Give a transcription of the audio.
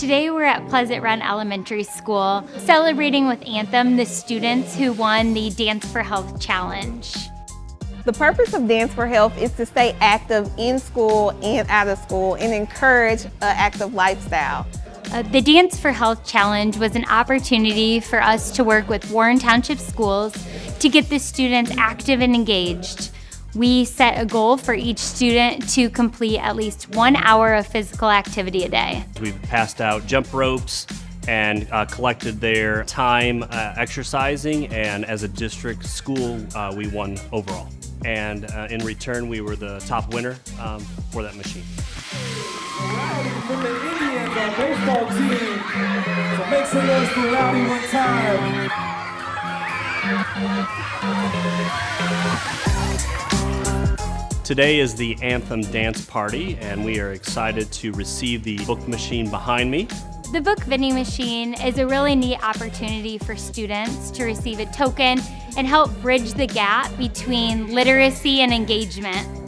Today we're at Pleasant Run Elementary School celebrating with Anthem the students who won the Dance for Health Challenge. The purpose of Dance for Health is to stay active in school and out of school and encourage an active lifestyle. Uh, the Dance for Health Challenge was an opportunity for us to work with Warren Township Schools to get the students active and engaged. We set a goal for each student to complete at least one hour of physical activity a day. We've passed out jump ropes and uh, collected their time uh, exercising and as a district school uh, we won overall. And uh, in return we were the top winner um, for that machine. From the Indians, baseball team. So make some noise for one time. Today is the Anthem Dance Party, and we are excited to receive the book machine behind me. The book vending machine is a really neat opportunity for students to receive a token and help bridge the gap between literacy and engagement.